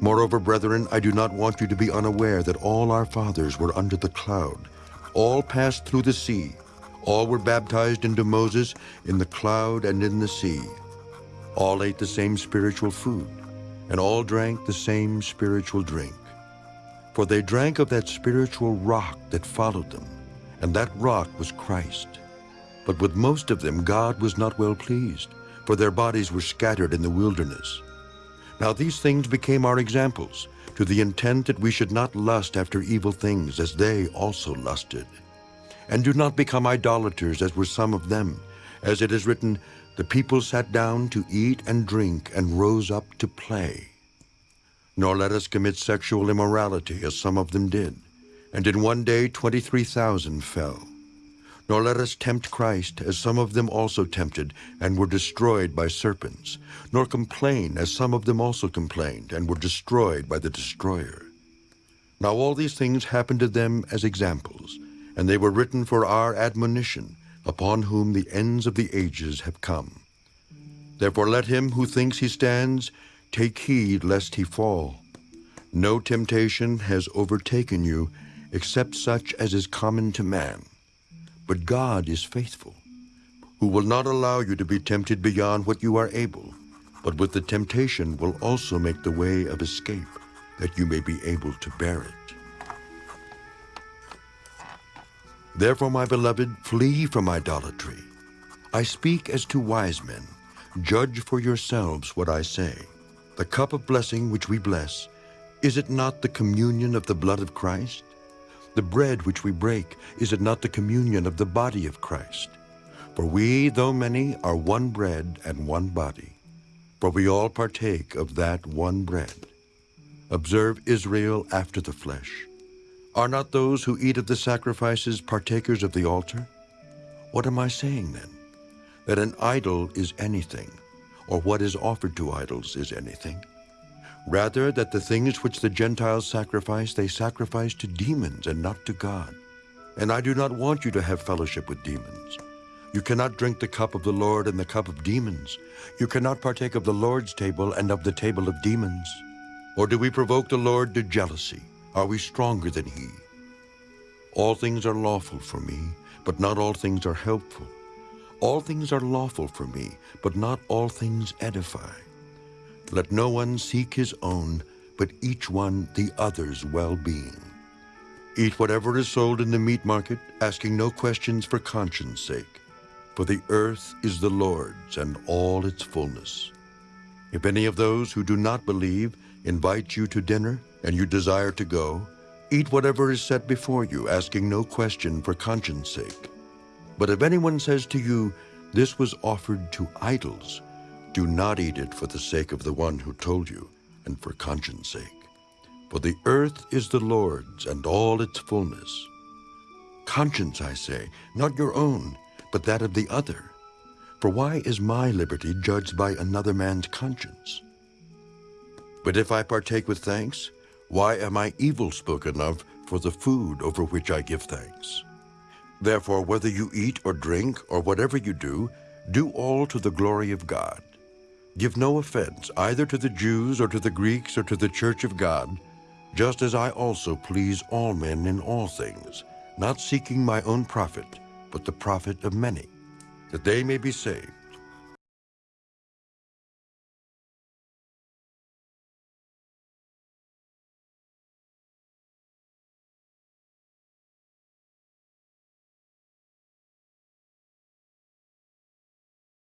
Moreover, brethren, I do not want you to be unaware that all our fathers were under the cloud. All passed through the sea. All were baptized into Moses in the cloud and in the sea. All ate the same spiritual food, and all drank the same spiritual drink. For they drank of that spiritual rock that followed them, and that rock was Christ. But with most of them God was not well pleased, for their bodies were scattered in the wilderness. Now these things became our examples, to the intent that we should not lust after evil things as they also lusted. And do not become idolaters as were some of them, as it is written, The people sat down to eat and drink and rose up to play. Nor let us commit sexual immorality as some of them did, and in one day 23,000 fell. Nor let us tempt Christ, as some of them also tempted, and were destroyed by serpents. Nor complain, as some of them also complained, and were destroyed by the destroyer. Now all these things happened to them as examples, and they were written for our admonition, upon whom the ends of the ages have come. Therefore let him who thinks he stands take heed lest he fall. No temptation has overtaken you, except such as is common to man. But God is faithful, who will not allow you to be tempted beyond what you are able, but with the temptation will also make the way of escape, that you may be able to bear it. Therefore, my beloved, flee from idolatry. I speak as to wise men. Judge for yourselves what I say. The cup of blessing which we bless, is it not the communion of the blood of Christ? The bread which we break, is it not the communion of the body of Christ? For we, though many, are one bread and one body. For we all partake of that one bread. Observe Israel after the flesh. Are not those who eat of the sacrifices partakers of the altar? What am I saying then? That an idol is anything, or what is offered to idols is anything? Rather, that the things which the Gentiles sacrifice, they sacrifice to demons and not to God. And I do not want you to have fellowship with demons. You cannot drink the cup of the Lord and the cup of demons. You cannot partake of the Lord's table and of the table of demons. Or do we provoke the Lord to jealousy? Are we stronger than he? All things are lawful for me, but not all things are helpful. All things are lawful for me, but not all things edify. Let no one seek his own, but each one the other's well-being. Eat whatever is sold in the meat market, asking no questions for conscience sake. For the earth is the Lord's and all its fullness. If any of those who do not believe invite you to dinner, and you desire to go, eat whatever is set before you, asking no question for conscience sake. But if anyone says to you, This was offered to idols, do not eat it for the sake of the one who told you, and for conscience sake. For the earth is the Lord's, and all its fullness. Conscience, I say, not your own, but that of the other. For why is my liberty judged by another man's conscience? But if I partake with thanks, why am I evil spoken of for the food over which I give thanks? Therefore, whether you eat or drink, or whatever you do, do all to the glory of God. Give no offense either to the Jews or to the Greeks or to the church of God, just as I also please all men in all things, not seeking my own profit, but the profit of many, that they may be saved.